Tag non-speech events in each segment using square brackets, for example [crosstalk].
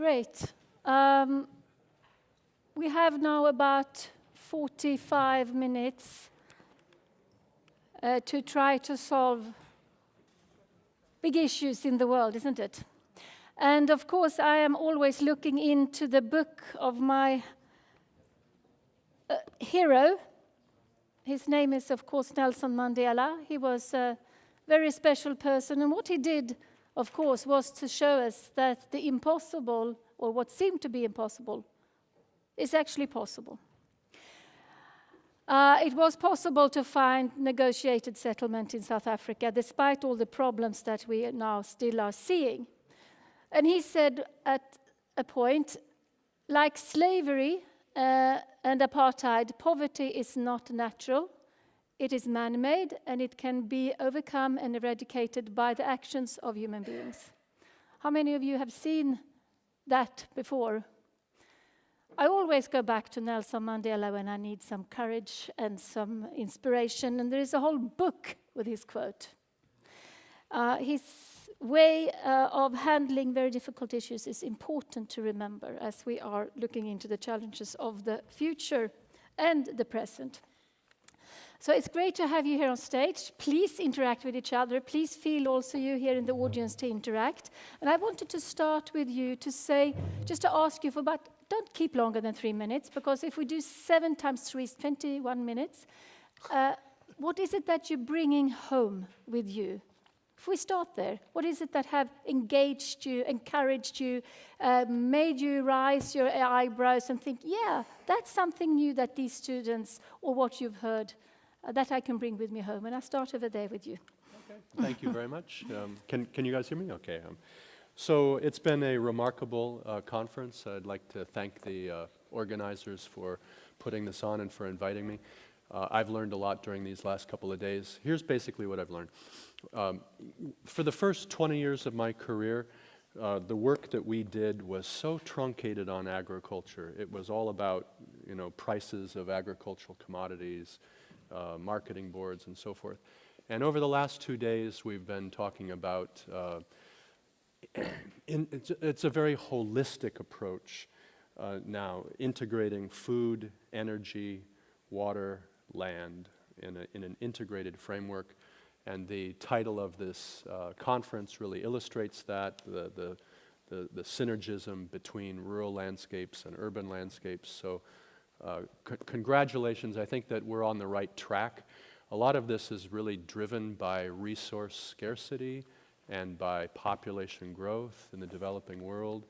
Great. Um, we have now about 45 minutes uh, to try to solve big issues in the world, isn't it? And of course, I am always looking into the book of my uh, hero. His name is, of course, Nelson Mandela. He was a very special person, and what he did, of course, was to show us that the impossible, or what seemed to be impossible, is actually possible. Uh, it was possible to find negotiated settlement in South Africa, despite all the problems that we now still are seeing. And he said at a point, like slavery uh, and apartheid, poverty is not natural, it is man-made, and it can be overcome and eradicated by the actions of human beings. How many of you have seen that before? I always go back to Nelson Mandela when I need some courage and some inspiration, and there is a whole book with his quote. Uh, his way uh, of handling very difficult issues is important to remember as we are looking into the challenges of the future and the present. So it's great to have you here on stage. Please interact with each other. Please feel also you here in the audience to interact. And I wanted to start with you to say, just to ask you for about, don't keep longer than three minutes, because if we do seven times three is 21 minutes. Uh, what is it that you're bringing home with you if we start there, what is it that have engaged you, encouraged you, uh, made you rise your eyebrows and think, yeah, that's something new that these students or what you've heard uh, that I can bring with me home. And I'll start over there with you. Okay, thank you very much. [laughs] Um, can, can you guys hear me? Okay. Um, so it's been a remarkable uh, conference. I'd like to thank the uh, organizers for putting this on and for inviting me. Uh, I've learned a lot during these last couple of days. Here's basically what I've learned. Um, for the first 20 years of my career, uh, the work that we did was so truncated on agriculture. It was all about, you know, prices of agricultural commodities, uh, marketing boards, and so forth. And over the last two days, we've been talking about, uh, [clears throat] in, it's, it's, a very holistic approach uh, now, integrating food, energy, water, land in, a, in an integrated framework and the title of this uh, conference really illustrates that, the, the, the, the, synergism between rural landscapes and urban landscapes. So congratulations, I think that we're on the right track. A lot of this is really driven by resource scarcity and by population growth in the developing world.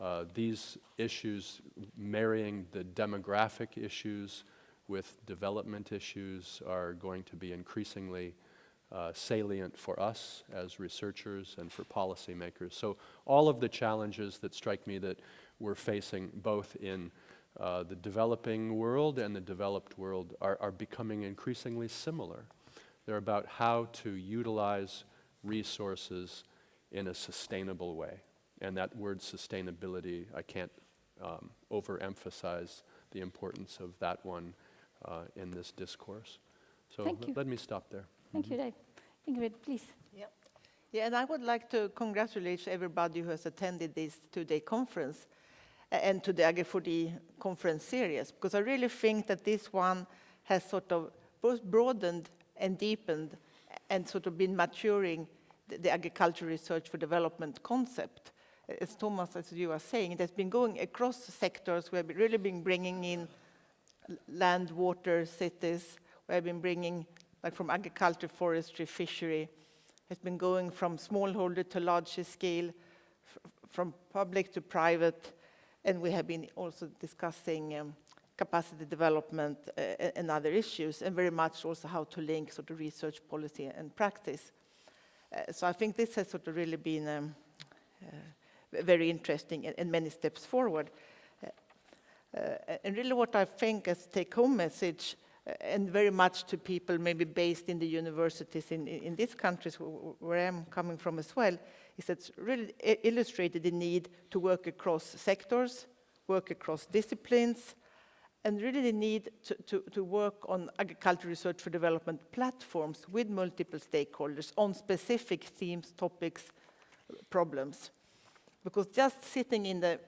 Uh, these issues marrying the demographic issues with development issues are going to be increasingly uh, salient for us as researchers and for policymakers. So all of the challenges that strike me that we're facing both in uh, the developing world and the developed world are, are becoming increasingly similar. They're about how to utilize resources in a sustainable way. And that word sustainability, I can't um, overemphasize the importance of that one uh, in this discourse. So let me stop there. Thank you, Dave. Ingrid, please. Yeah. yeah, and I would like to congratulate everybody who has attended this two-day conference and to the Agri4D conference series, because I really think that this one has sort of both broadened and deepened and sort of been maturing the, the agricultural research for development concept. As Thomas, as you are saying, it has been going across sectors. We have really been bringing in land, water, cities. We have been bringing like from agriculture, forestry, fishery, it has been going from smallholder to larger scale, from public to private, and we have been also discussing um, capacity development uh, and other issues, and very much also how to link sort of research policy and practice. Uh, so I think this has sort of really been um, uh, very interesting and, and, many steps forward. Uh, uh, and really what I think as take-home message and very much to people maybe based in the universities in, in these countries where I'm coming from as well, is really illustrated the need to work across sectors, work across disciplines, and really the need to, to, to work on agricultural research for development platforms with multiple stakeholders on specific themes, topics, problems. Because just sitting in the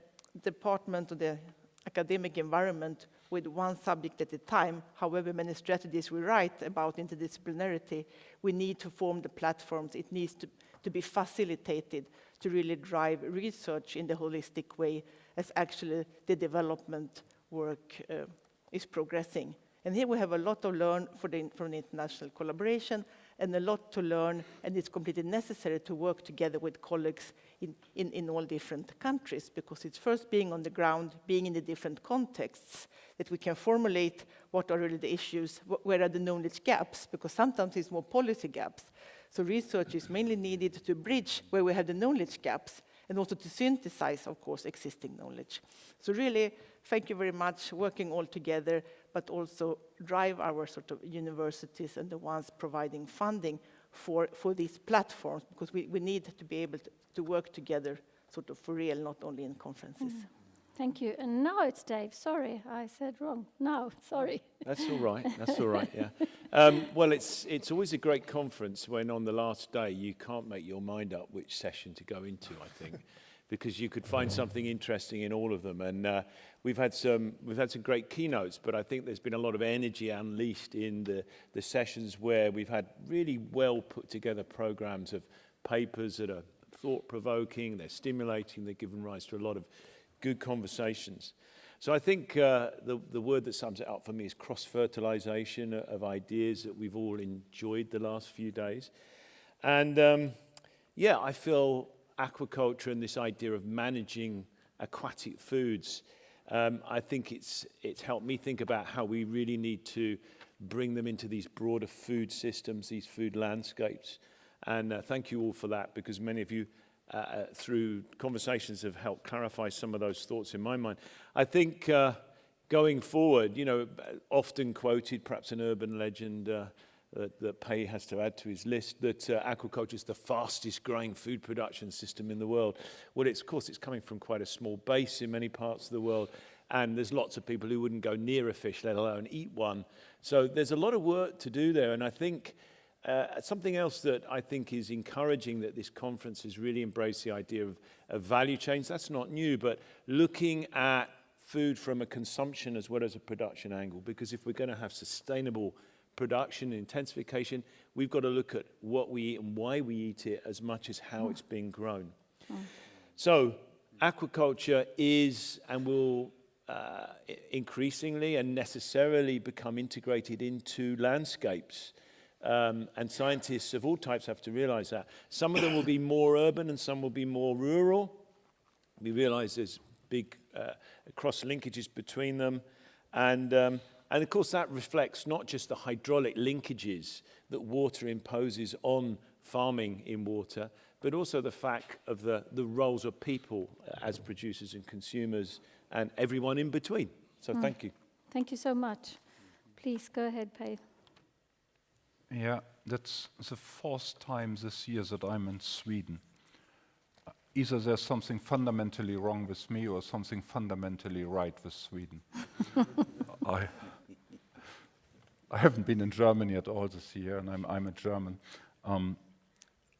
department or the academic environment with one subject at a time, however many strategies we write about interdisciplinarity, we need to form the platforms. It needs to, to be facilitated to really drive research in the holistic way as actually the development work uh, is progressing. And here we have a lot to learn the, from the international collaboration and a lot to learn, and it's completely necessary to work together with colleagues in, in, in all different countries, because it's first being on the ground, being in the different contexts, that we can formulate what are really the issues, wh where are the knowledge gaps, because sometimes it's more policy gaps. So research is mainly needed to bridge where we have the knowledge gaps, and also to synthesize, of course, existing knowledge. So really, thank you very much, working all together, but also drive our sort of universities and the ones providing funding for, for these platforms, because we, we need to be able to, to work together sort of for real, not only in conferences. Mm. Thank you. And now it's Dave. Sorry, I said wrong. No, [laughs] sorry. That's all right. That's all right, yeah. Um, well, it's, it's always a great conference when on the last day you can't make your mind up which session to go into, I think, because you could find something interesting in all of them. And uh, we've, had some, we've had some great keynotes, but I think there's been a lot of energy unleashed in the, the sessions where we've had really well put together programs of papers that are thought-provoking, they're stimulating, they're given rise to a lot of good conversations. So I think uh, the, the word that sums it up for me is cross-fertilization of ideas that we've all enjoyed the last few days. And um, yeah, I feel aquaculture and this idea of managing aquatic foods, um, I think it's, it's helped me think about how we really need to bring them into these broader food systems, these food landscapes. And uh, thank you all for that, because many of you uh, uh, through conversations have helped clarify some of those thoughts in my mind. I think uh, going forward, you know, often quoted, perhaps an urban legend uh, that, that Pei has to add to his list, that uh, aquaculture is the fastest growing food production system in the world. Well, it's, of course, it's coming from quite a small base in many parts of the world, and there's lots of people who wouldn't go near a fish, let alone eat one. So there's a lot of work to do there, and I think uh, something else that I think is encouraging that this conference has really embraced the idea of, of value chains. That's not new, but looking at food from a consumption as well as a production angle. Because if we're going to have sustainable production and intensification, we've got to look at what we eat and why we eat it as much as how mm. it's being grown. Mm. So aquaculture is and will uh, increasingly and necessarily become integrated into landscapes. Um, and scientists of all types have to realize that. Some of them will be more urban and some will be more rural. We realize there's big uh, cross linkages between them. And, um, and of course that reflects not just the hydraulic linkages that water imposes on farming in water, but also the fact of the, the roles of people as producers and consumers and everyone in between. So mm. thank you. Thank you so much. Please go ahead, Pei. Yeah, that's the fourth time this year that I'm in Sweden. Uh, either there's something fundamentally wrong with me or something fundamentally right with Sweden. [laughs] I, I haven't been in Germany at all this year, and I'm, I'm a German. Um,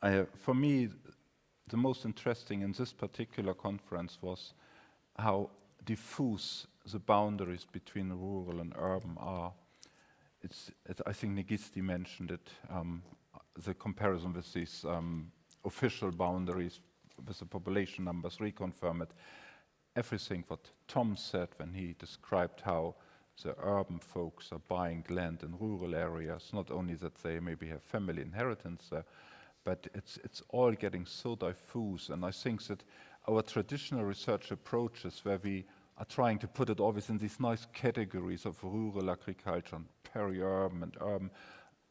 I, for me, the most interesting in this particular conference was how diffuse the boundaries between rural and urban are it's, it, I think Negisti mentioned it, um, the comparison with these um, official boundaries with the population numbers reconfirm it. Everything what Tom said when he described how the urban folks are buying land in rural areas, not only that they maybe have family inheritance there, but it's, it's all getting so diffuse. And I think that our traditional research approaches where we are trying to put it always in these nice categories of rural agriculture and peri-urban and urban,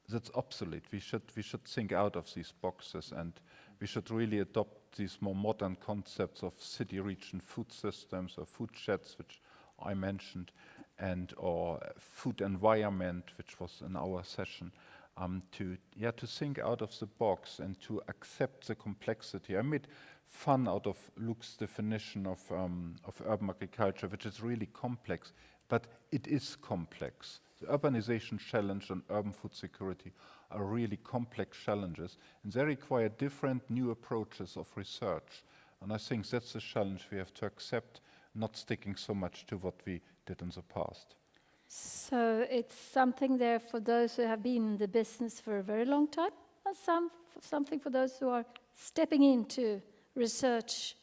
that's obsolete. We should, we should think out of these boxes and we should really adopt these more modern concepts of city region food systems or food sheds, which I mentioned, and or food environment, which was in our session, um, to, yeah, to think out of the box and to accept the complexity. I made fun out of Luc's definition of, um, of urban agriculture, which is really complex, but it is complex. The urbanization challenge and urban food security are really complex challenges, and they require different new approaches of research. And I think that's the challenge we have to accept, not sticking so much to what we did in the past. So it's something there for those who have been in the business for a very long time, and some something for those who are stepping into research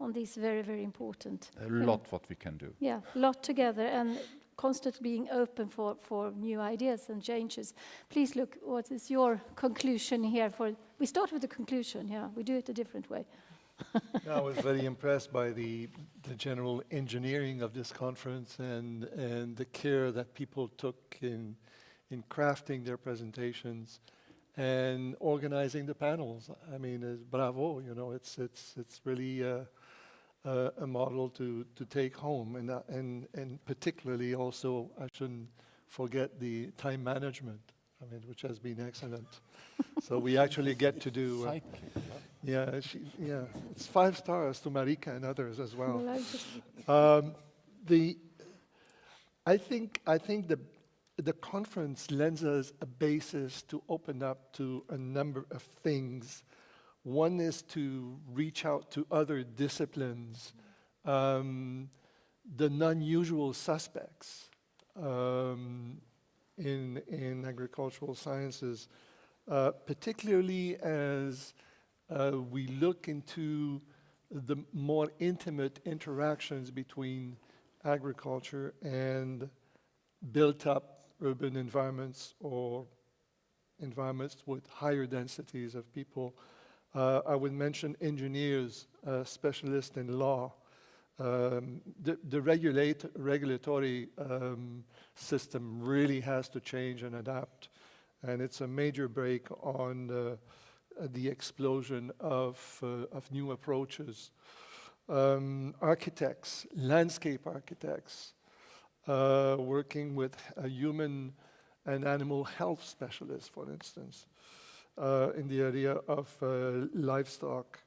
on these very, very important. A lot what we can do. Yeah, a lot together and constantly being open for, for new ideas and changes. Please look, what is your conclusion here for, we start with the conclusion, yeah, we do it a different way. [laughs] I was very impressed by the, the general engineering of this conference and, and the care that people took in, in crafting their presentations and organizing the panels. I mean, uh, bravo, you know, it's, it's, it's really uh, uh, a model to, to take home. And, uh, and, and particularly also, I shouldn't forget the time management, I mean, which has been excellent. [laughs] so we actually get to do, uh, yeah, she, yeah, it's five stars to Marika and others as well. Um, the, I think, I think the, the conference lends us a basis to open up to a number of things. One is to reach out to other disciplines, um, the non-usual suspects um, in, in agricultural sciences, uh, particularly as uh, we look into the more intimate interactions between agriculture and built-up urban environments or environments with higher densities of people. Uh, I would mention engineers, uh, specialists in law. Um, the the regulate, regulatory um, system really has to change and adapt. And it's a major break on the, the explosion of, uh, of new approaches. Um, architects, landscape architects, uh, working with human and animal health specialist, for instance, uh, in the area of uh, livestock,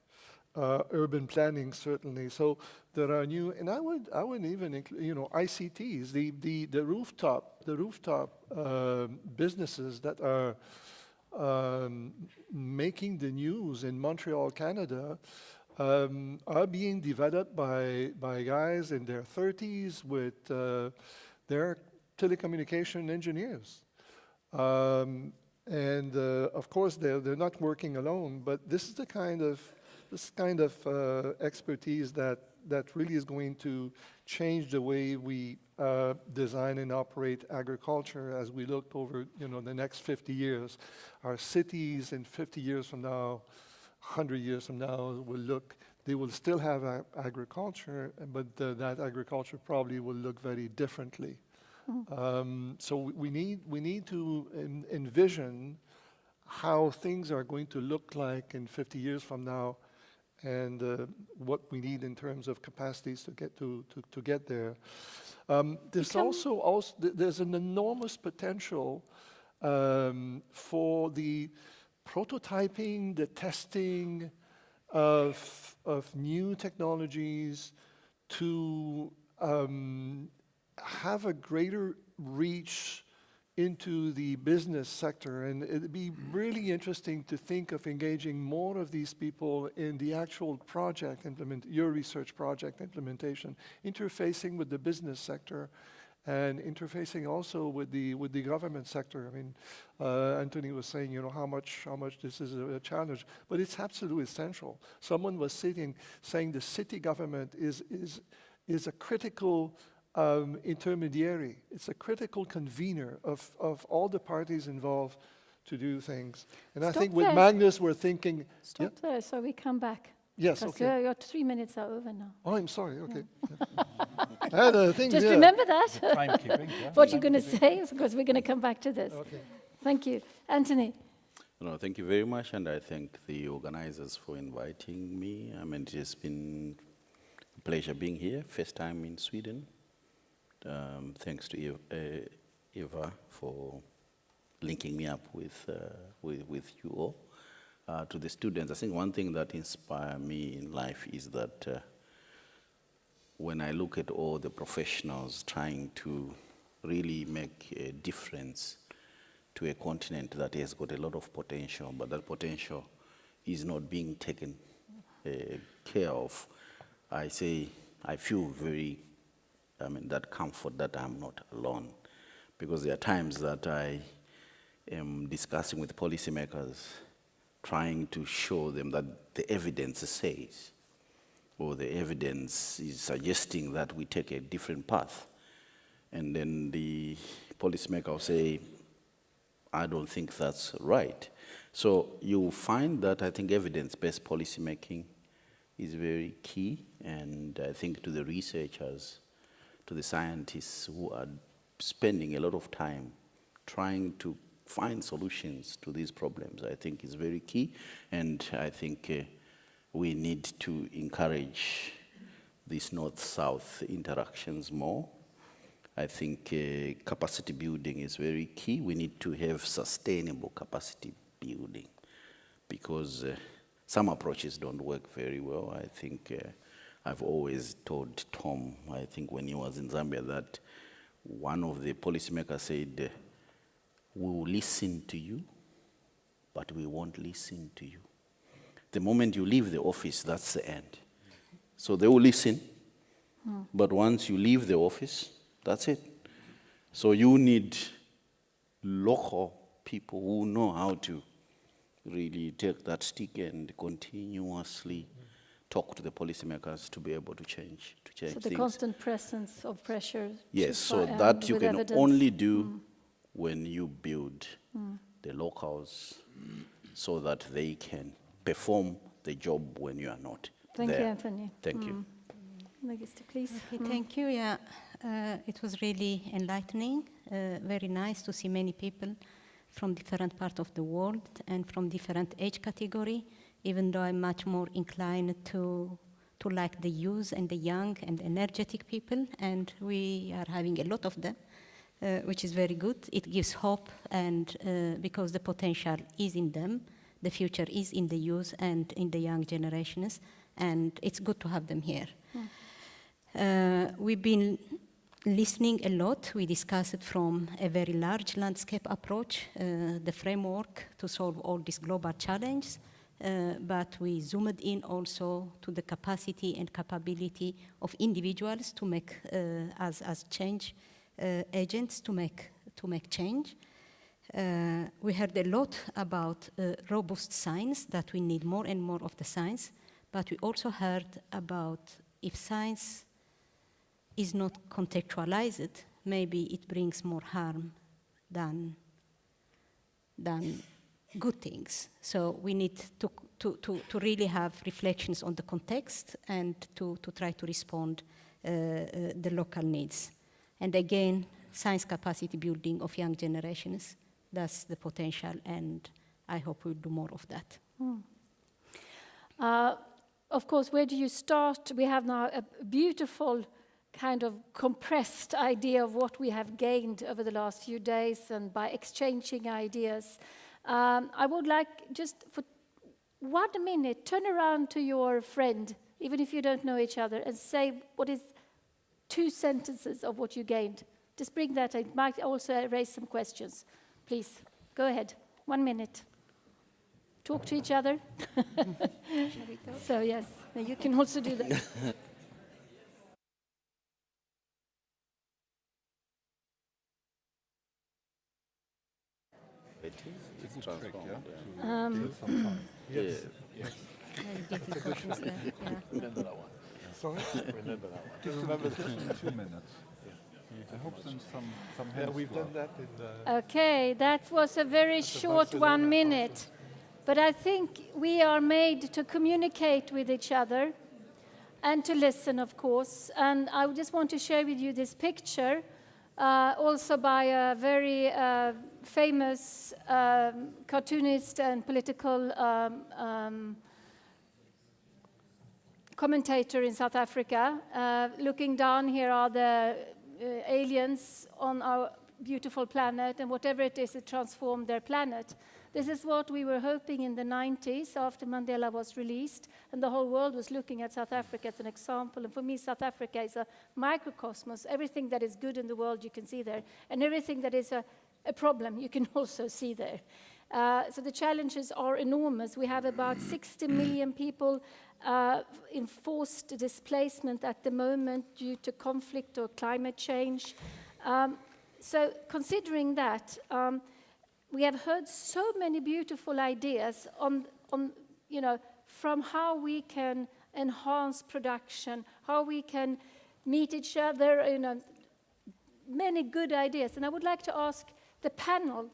uh, urban planning, certainly. So there are new, and I would, I would even include, you know, ICTs, the, the, the rooftop, the rooftop uh, businesses that are um, making the news in Montreal, Canada, um, are being developed by, by guys in their 30s with uh, their telecommunication engineers. Um, and uh, of course, they're, they're not working alone, but this is the kind of, this kind of uh, expertise that, that really is going to change the way we uh, design and operate agriculture as we look over, you know, the next 50 years. Our cities in 50 years from now 100 years from now will look, they will still have agriculture, but uh, that agriculture probably will look very differently. Um, so we- we need, we need to en- envision how things are going to look like in 50 years from now and uh, what we need in terms of capacities to get to, to, to get there. Um, there's also, also there's an enormous potential um, for the prototyping, the testing of, of new technologies to um, have a greater reach into the business sector. And it'd be really interesting to think of engaging more of these people in the actual project implement, your research project implementation, interfacing with the business sector and interfacing also with the with the government sector. I mean, uh, Anthony was saying, you know, how much how much this is a, a challenge, but it's absolutely essential. Someone was sitting saying the city government is is is a critical um, intermediary. It's a critical convener of of all the parties involved to do things. And I Stop think with. Magnus, we're thinking, Stop there, so we come back. yes, okay. your, your three minutes are over now. Oh, I'm sorry. Okay. I had a thing Just there. remember that, Timekeeping, yeah. [laughs] what you're going to say, because we're going to come back to this. Okay. Thank you. Anthony, No, thank you very much, and I thank the organizers for inviting me. I mean, it has been a pleasure being here, first time in Sweden. Um, thanks to Eva, uh, for linking me up with, uh, with, with you all. Uh, to the students, I think one thing that inspires me in life is that uh, when I look at all the professionals trying to really make a difference to a continent that has got a lot of potential, but that potential is not being taken uh, care of, I say, I feel very, I mean, that comfort that I'm not alone. Because there are times that I am discussing with policymakers, trying to show them that the evidence says, or the evidence is suggesting that we take a different path. And then the policymaker will say, I don't think that's right. So you find that I think evidence-based policymaking is very key, and I think to the researchers, to the scientists who are spending a lot of time trying to find solutions to these problems, I think is very key, and I think uh, we need to encourage these north-south interactions more. I think uh, capacity building is very key. We need to have sustainable capacity building because uh, some approaches don't work very well. I think uh, I've always told Tom, I think when he was in Zambia, that one of the policymakers said, we will listen to you, but we won't listen to you. The moment you leave the office, that's the end. So they will listen, but once you leave the office, that's it. So you need local people who know how to really take that stick and continuously talk to the policymakers to be able to change, to change So the things. constant presence of pressure. Yes, so fi- um, that you can evidence. only do when you build the locals so that they can perform the job when you are not Thank you. Anthony. Thank you. Magister, please. Okay, thank you. Yeah, uh, it was really enlightening. Uh, very nice to see many people from different parts of the world and from different age category. Even though I'm much more inclined to to like the youth and the young and energetic people, and we are having a lot of them, uh, which is very good. It gives hope, and uh, because the potential is in them, the future is in the youth and in the young generations, and it's good to have them here. Uh, we've been listening a lot. We discussed it from a very large landscape approach, uh, the framework to solve all these global challenges, but we zoomed in also to the capacity and capability of individuals to make, uh, as, as change uh, agents, to make, to make change. Uh, we heard a lot about uh, robust science, that we need more and more of the science, but we also heard about if science is not contextualized, maybe it brings more harm than, than good things. So we need to, to, to, to really have reflections on the context and to, to try to respond uh, uh, the local needs. And again, science capacity building of young generations, that's the potential, and I hope we'll do more of that. Uh, of course, where do you start? We have now a beautiful kind of compressed idea of what we have gained over the last few days and by exchanging ideas. Um, I would like just for one minute, turn around to your friend, even if you don't know each other, and say what is two sentences of what you gained. Just bring that. It might also raise some questions. Please, go ahead. One minute. Talk to each other. [laughs] so, yes, you can also do that. [laughs] Um, Very difficult, is that? Yeah. Sorry? Remember two minutes. I hope then some, some Yeah, we've go done that in the. Okay, that was a very short one minute. But I think we are made to communicate with each other and to listen, of course. And I just want to share with you this picture, uh, also by a very uh, famous um, cartoonist and political um, um, commentator in South Africa. Uh, looking down, here are the uh, aliens on our beautiful planet, and whatever it is, it transformed their planet. This is what we were hoping in the 90s after Mandela was released, and the whole world was looking at South Africa as an example. And for me, South Africa is a microcosmos. Everything that is good in the world you can see there, and everything that is a, a problem you can [laughs] also see there. Uh, so the challenges are enormous. We have about 60 million people uh, in forced displacement at the moment due to conflict or climate change. Um, so considering that, um, we have heard so many beautiful ideas on, on, you know, from how we can enhance production, how we can meet each other, you know, many good ideas. And I would like to ask the panel,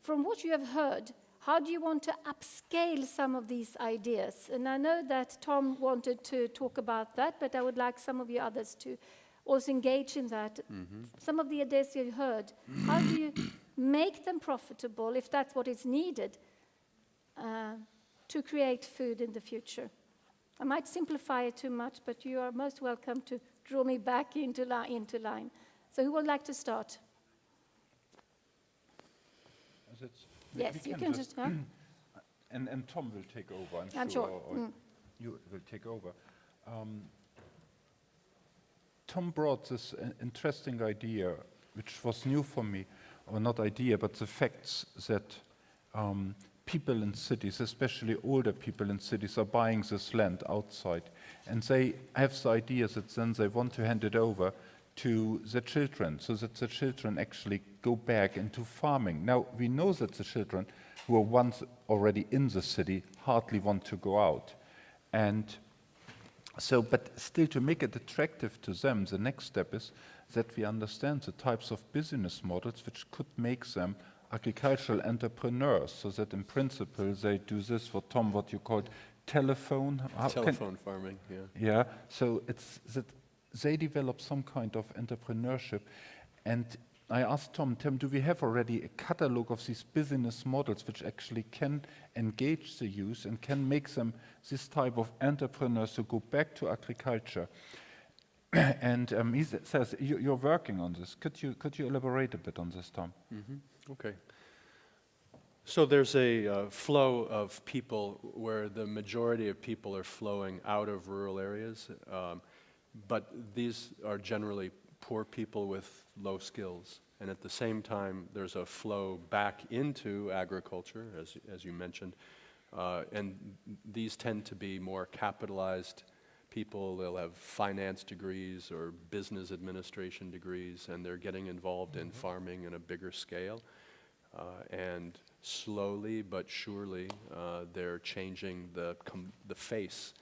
from what you have heard, how do you want to upscale some of these ideas? And I know that Tom wanted to talk about that, but I would like some of you others to also engage in that. Mm -hmm. Some of the ideas you've heard, how do you make them profitable, if that's what is needed, uh, to create food in the future? I might simplify it too much, but you are most welcome to draw me back into, li into line. So who would like to start? yes, you can just, just huh? [clears throat] and, and Tom will take over, I'm, I'm sure. sure. Mm. You will take over. Um, Tom brought this uh, interesting idea, which was new for me, or not idea, but the facts that um, people in cities, especially older people in cities, are buying this land outside. And they have the idea that then they want to hand it over to the children, so that the children actually go back into farming. Now, we know that the children who are once already in the city hardly want to go out. And so, but still to make it attractive to them, the next step is that we understand the types of business models which could make them agricultural entrepreneurs, so that in principle they do this, for Tom, what you called telephone. Telephone farming, yeah. Yeah, so it's that they develop some kind of entrepreneurship. And I asked Tom, Tim, do we have already a catalog of these business models which actually can engage the youth and can make them this type of entrepreneurs to go back to agriculture? [clears throat] and um, he says, you, are working on this. Could you, could you elaborate a bit on this, Tom? Mm -hmm. Okay. So there's a uh, flow of people where the majority of people are flowing out of rural areas. Um, but these are generally poor people with low skills. And at the same time, there's a flow back into agriculture, as, as you mentioned. Uh, and these tend to be more capitalized people. They'll have finance degrees or business administration degrees, and they're getting involved mm -hmm. in mm-hmm. farming in a bigger scale. Uh, and slowly but surely, uh, they're changing the, the face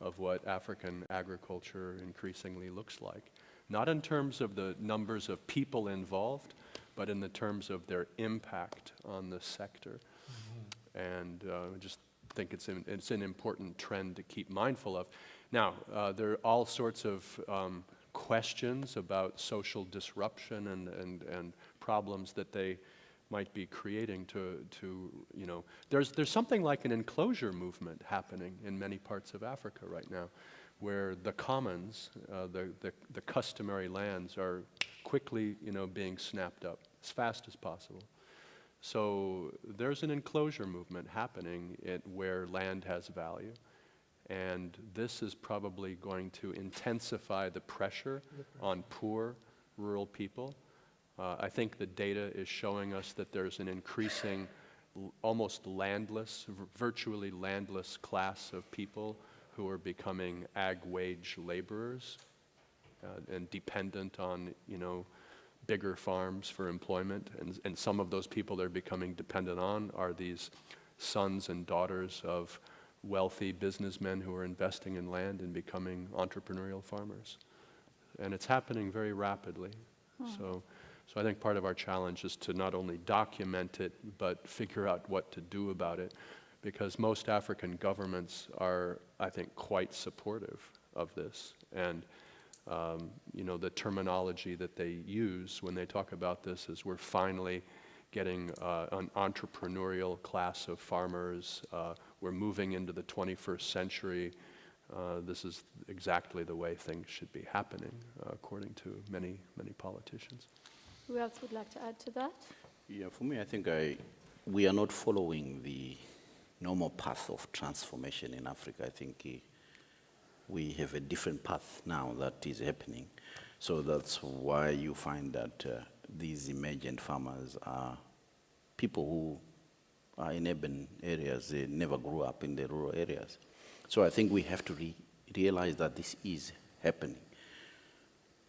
of what African agriculture increasingly looks like. Not in terms of the numbers of people involved, but in the terms of their impact on the sector. Mm -hmm. And uh, I just think it's, an, it's an important trend to keep mindful of. Now, uh, there are all sorts of um, questions about social disruption and, and, and problems that they might be creating to, to you know, there's, there's something like an enclosure movement happening in many parts of Africa right now, where the commons, uh, the, the, the customary lands are quickly, you know, being snapped up as fast as possible. So there's an enclosure movement happening where land has value. And this is probably going to intensify the pressure on poor rural people uh, I think the data is showing us that there's an increasing, almost landless, virtually landless class of people who are becoming ag wage laborers uh, and dependent on, you know, bigger farms for employment. And, and some of those people they're becoming dependent on are these sons and daughters of wealthy businessmen who are investing in land and becoming entrepreneurial farmers. And it's happening very rapidly. Hmm. So so I think part of our challenge is to not only document it, but figure out what to do about it, because most African governments are, I think, quite supportive of this. And um, you know, the terminology that they use when they talk about this is we're finally getting uh, an entrepreneurial class of farmers. Uh, we're moving into the 21st century. Uh, this is exactly the way things should be happening, uh, according to many, many politicians. Who else would like to add to that? Yeah, for me, I think I, we are not following the normal path of transformation in Africa. I think uh, we have a different path now that is happening. So that's why you find that uh, these emergent farmers are people who are in urban areas, they never grew up in the rural areas. So I think we have to re realize that this is happening.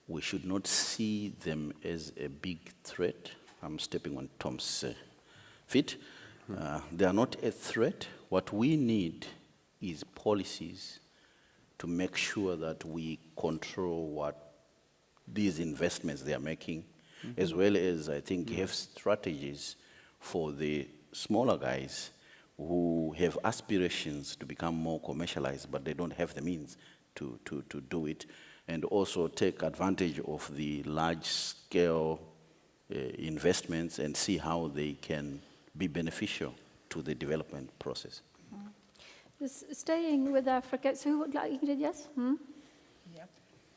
We should not see them as a big threat. I'm stepping on Tom's uh, feet. Uh, they are not a threat. What we need is policies to make sure that we control what these investments they are making, as well as, I think, have strategies for the smaller guys who have aspirations to become more commercialized, but they don't have the means to, to, to do it, and also take advantage of the large-scale uh, investments and see how they can be beneficial to the development process. Just staying with Africa, so who would like, Ingrid, yes? Hmm? Yeah.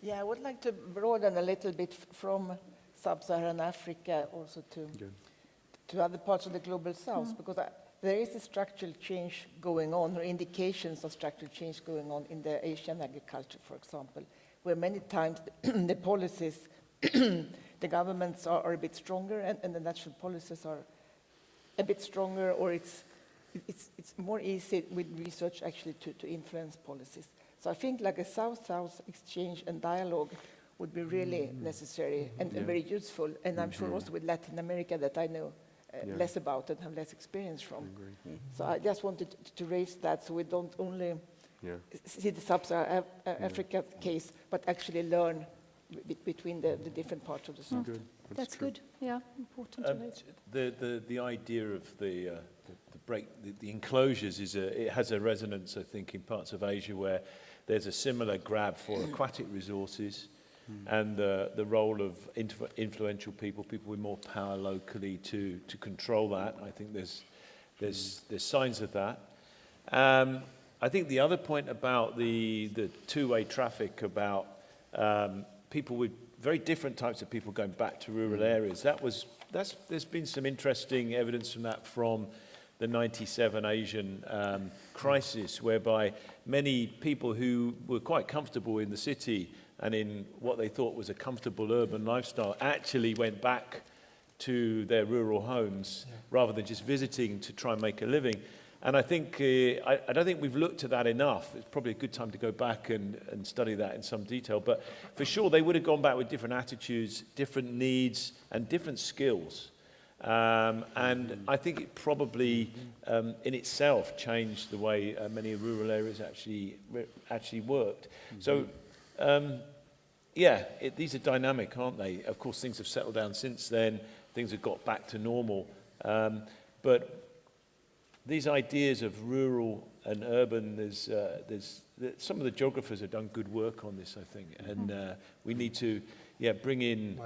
yeah, I would like to broaden a little bit from sub-Saharan Africa also to, to other parts of the global south, because I, there is a structural change going on, or indications of structural change going on in the Asian agriculture, for example, where many times [clears throat] the policies, [clears throat] the governments are, are a bit stronger and, and the national policies are a bit stronger, or it's, it's, it's more easy with research actually to, to influence policies. So I think like a South-South exchange and dialogue would be really necessary and, and very useful. And I'm sure also with Latin America that I know uh, Yeah. less about and have less experience from. So I just wanted to, to raise that so we don't only Yeah. see the sub-Saharan Af- uh, Africa case, but actually learn be- between the, the different parts of the South. Good. That's true. good, yeah, important to Um, raise. the, the, the idea of the, uh, the, the break, the, the enclosures is a, it has a resonance, I think, in parts of Asia where there's a similar grab for aquatic resources and uh, the role of influential people, people with more power locally to, to control that. I think there's, there's, there's signs of that. Um, I think the other point about the, the two-way traffic, about um, people with very different types of people going back to rural areas, that was, that's, there's been some interesting evidence from that from the 97 Asian um, crisis, whereby many people who were quite comfortable in the city and in what they thought was a comfortable urban lifestyle actually went back to their rural homes rather than just visiting to try and make a living. And I think, uh, I, I don't think we've looked at that enough. It's probably a good time to go back and, and study that in some detail. But for sure, they would have gone back with different attitudes, different needs, and different skills. Um, and I think it probably, um, in itself, changed the way uh, many rural areas actually actually worked. So, um, yeah, it, these are dynamic, aren't they? Of course, things have settled down since then. Things have got back to normal. Um, but these ideas of rural and urban, there's, uh, there's, th some of the geographers have done good work on this, I think, and uh, we need to, yeah, bring in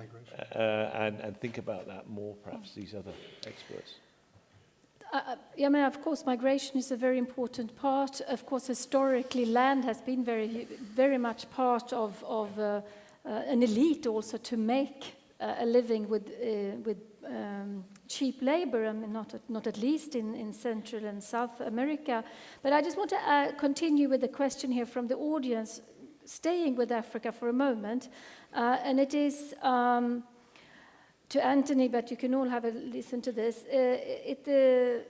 uh, and, and think about that more, perhaps these other experts. Uh, uh, yeah, I mean, of course, migration is a very important part. Of course, historically, land has been very, very much part of, of uh, uh, an elite also to make uh, a living with, uh, with um, cheap labor, I mean, not at, not at least in, in Central and South America. But I just want to continue with the question here from the audience, staying with Africa for a moment. And it is... Um, to Anthony, but you can all have a listen to this. Uh, it, uh,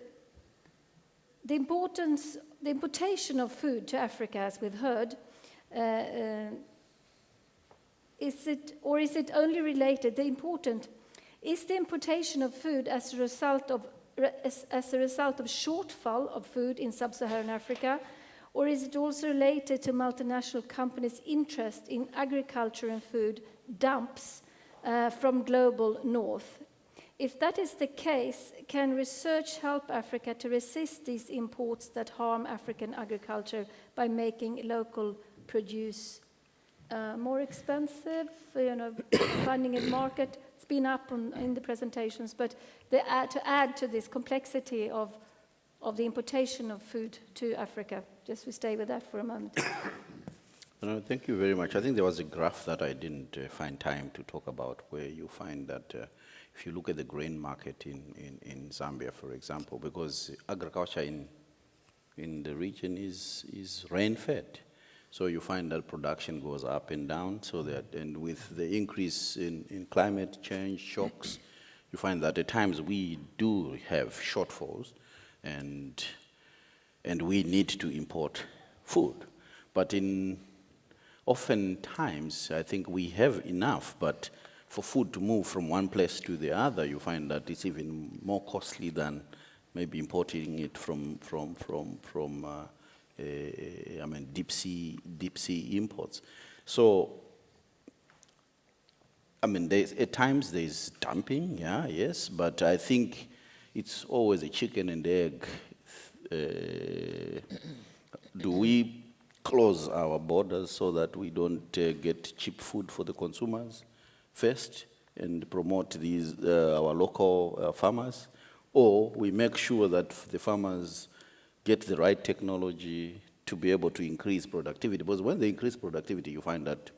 the importance, the importation of food to Africa, as we've heard, uh, is it, or is it only related? The important is the importation of food as a result of as, as a result of shortfall of food in sub-Saharan Africa, or is it also related to multinational companies' interest in agriculture and food dumps? Uh, from global north. If that is the case, can research help Africa to resist these imports that harm African agriculture by making local produce uh, more expensive, you know, [coughs] finding a market? It's been up on, in the presentations, but the, uh, to add to this complexity of, of the importation of food to Africa, just to stay with that for a moment. [coughs] No, thank you very much. I think there was a graph that I didn't uh, find time to talk about where you find that uh, if you look at the grain market in, in, in Zambia, for example, because agriculture in, in the region is, is rain-fed. So you find that production goes up and down, so that, and with the increase in, in climate change shocks, you find that at times we do have shortfalls. and, and we need to import food. But in oftentimes, I think we have enough, but for food to move from one place to the other, you find that it's even more costly than maybe importing it from, from, from, from uh, uh, I mean, deep sea, deep sea imports. So, I mean, at times there's dumping, yeah, yes, but I think it's always a chicken and egg. Uh, do we close our borders so that we don't uh, get cheap food for the consumers first and promote these, uh, our local uh, farmers? Or we make sure that the farmers get the right technology to be able to increase productivity. Because when they increase productivity, you find that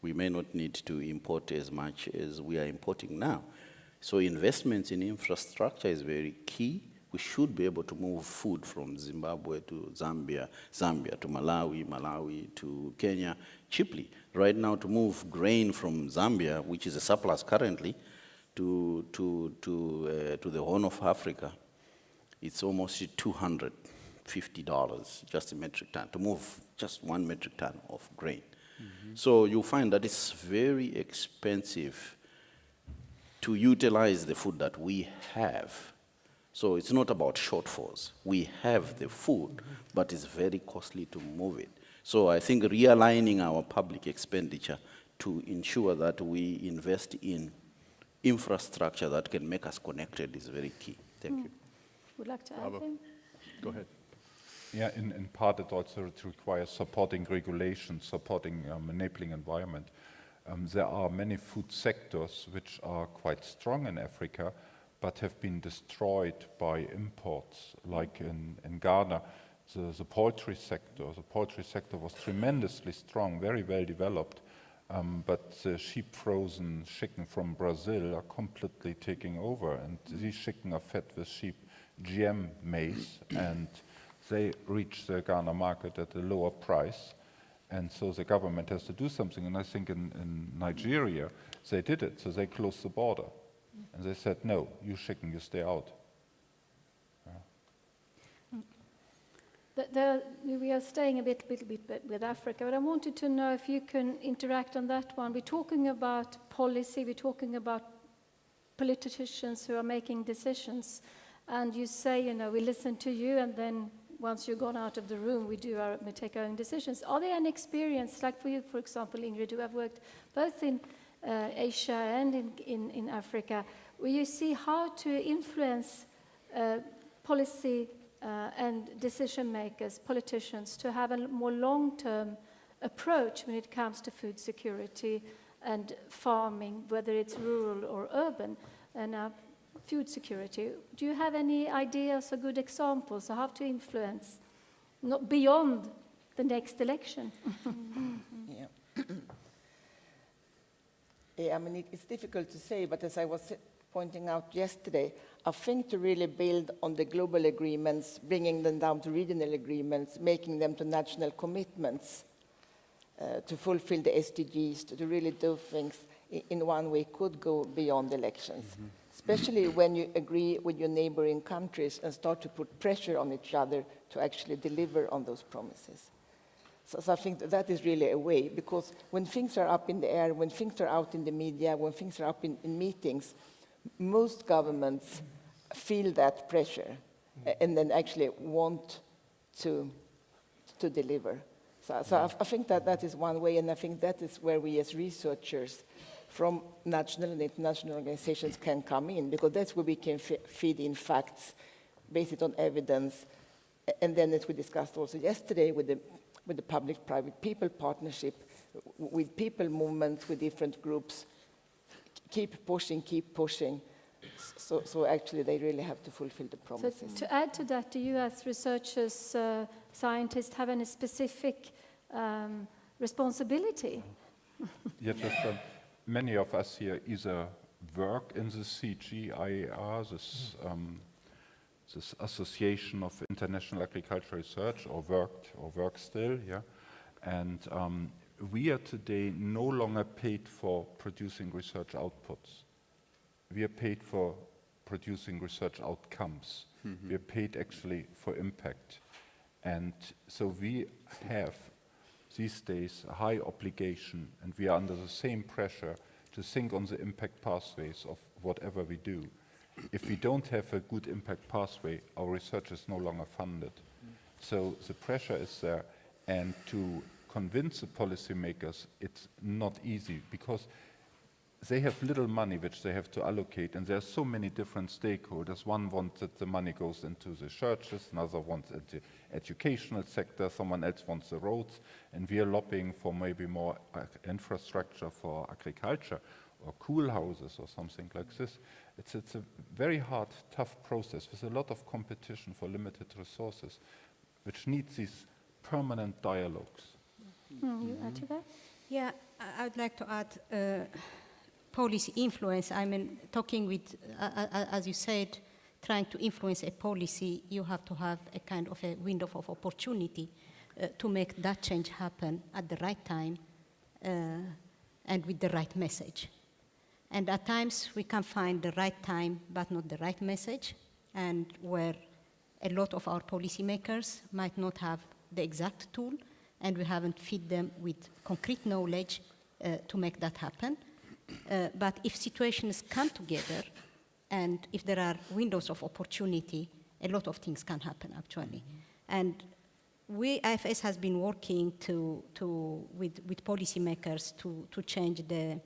we may not need to import as much as we are importing now. So investments in infrastructure is very key. We should be able to move food from Zimbabwe to Zambia, Zambia to Malawi, Malawi to Kenya cheaply. Right now, to move grain from Zambia, which is a surplus currently, to, to, to, uh, to the Horn of Africa, it's almost $250 just a metric ton, to move just one metric ton of grain. Mm -hmm. So you find that it's very expensive to utilize the food that we have. So it's not about shortfalls. We have the food, -hmm. but it's very costly to move it. So I think realigning our public expenditure to ensure that we invest in infrastructure that can make us connected is very key. Thank mm. you. Would like to add anything? Go ahead. Yeah, in, in part it also requires supporting regulation, supporting um, enabling environment. Um, there are many food sectors which are quite strong in Africa, but have been destroyed by imports, like in, in Ghana. The, the poultry sector, the poultry sector was tremendously strong, very well developed, um, but sheep frozen chicken from Brazil are completely taking over, and these chicken are fed with sheep GM maize, and they reach the Ghana market at a lower price. And so the government has to do something. And I think in, in Nigeria, they did it. So they closed the border. And they said, no, you chicken, you stay out. The, the, we are staying a bit, bit, bit with Africa, but I wanted to know if you can interact on that one. We're talking about policy, we're talking about politicians who are making decisions, and you say, you know, we listen to you, and then once you've gone out of the room, we do our, we take our own decisions. Are there any experience, like for you, for example, Ingrid, who have worked both in uh, Asia and in, in, in, Africa, where you see how to influence uh, policy uh, and decision makers, politicians, to have a more long-term approach when it comes to food security and farming, whether it's rural or urban, and uh, food security. Do you have any ideas or good examples of how to influence, not beyond the next election? [laughs] yeah. [laughs] yeah, I mean, it, it's difficult to say, but as I was pointing out yesterday, I think to really build on the global agreements, bringing them down to regional agreements, making them to national commitments uh, to fulfill the SDGs, to, to, really do things in, in, one way could go beyond elections. Mm -hmm. Especially when you agree with your neighboring countries and start to put pressure on each other to actually deliver on those promises. So, so I think that, is really a way, because when things are up in the air, when things are out in the media, when things are up in, in meetings, most governments feel that pressure and then actually want to, to deliver. So, so I, I, think that that is one way, and I think that is where we as researchers from national and international organizations can come in, because that's where we can feed in facts, based on evidence, and then as we discussed also yesterday with the, with the public-private people partnership, with people movements, with different groups, keep pushing, keep pushing, so, so actually, they really have to fulfill the promises. So to add to that, do you as researchers, uh, scientists, have any specific um, responsibility? [laughs] yes, uh, many of us here either work in the CGIAR, this, um, this Association of International Agricultural Research, or worked or work still, yeah. And um, we are today no longer paid for producing research outputs we are paid for producing research outcomes. We are paid actually for impact. And so we have these days a high obligation and we are under the same pressure to think on the impact pathways of whatever we do. If we don't have a good impact pathway, our research is no longer funded. So the pressure is there and to convince the policymakers it's not easy because they have little money which they have to allocate, and there are so many different stakeholders. One wants that the money goes into the churches, another wants the educational sector, someone else wants the roads, and we are lobbying for maybe more uh, infrastructure for agriculture or cool houses or something like this. It's, it's a very hard, tough process with a lot of competition for limited resources, which needs these permanent dialogues. Mm, you add to that? Yeah, I- I would like to add uh, policy influence. I mean, talking with, uh, uh, as you said, trying to influence a policy, you have to have a kind of a window of opportunity uh, to make that change happen at the right time uh, and with the right message. And at times we can find the right time, but not the right message, and where a lot of our policymakers might not have the exact tool, and we haven't fed them with concrete knowledge uh, to make that happen. Uh, but if situations come together, and if there are windows of opportunity, a lot of things can happen actually. And we, IFS has been working to, to, with, with policymakers to, to change the,